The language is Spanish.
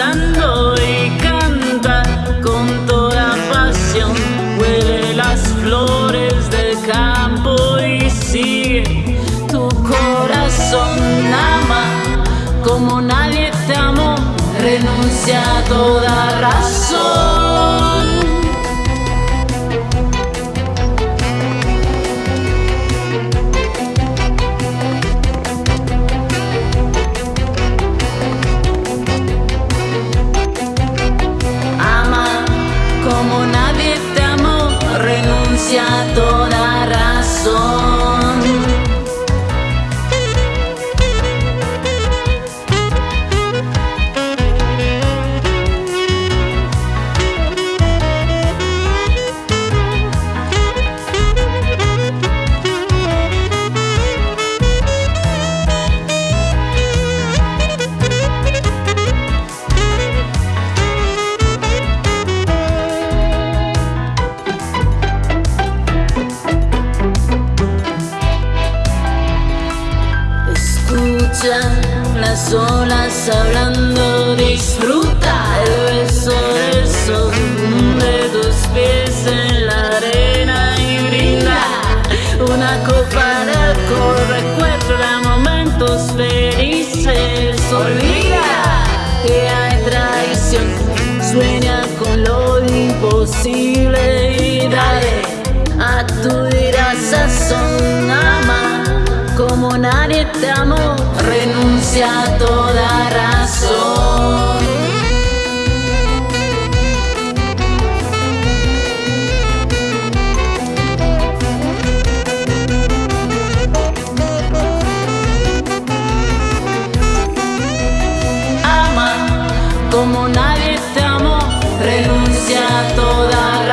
danzando y canta con toda pasión. Huele las flores del campo y sigue tu corazón. Ama como nadie te amó, renuncia a toda razón. Las olas hablando, disfruta el beso del sol. De tus pies en la arena y brinda una copa de alcohol. Recuerda momentos felices, olvida que hay traición, sueña con lo imposible como nadie te amó, renuncia a toda razón. Ama como nadie te amó, renuncia a toda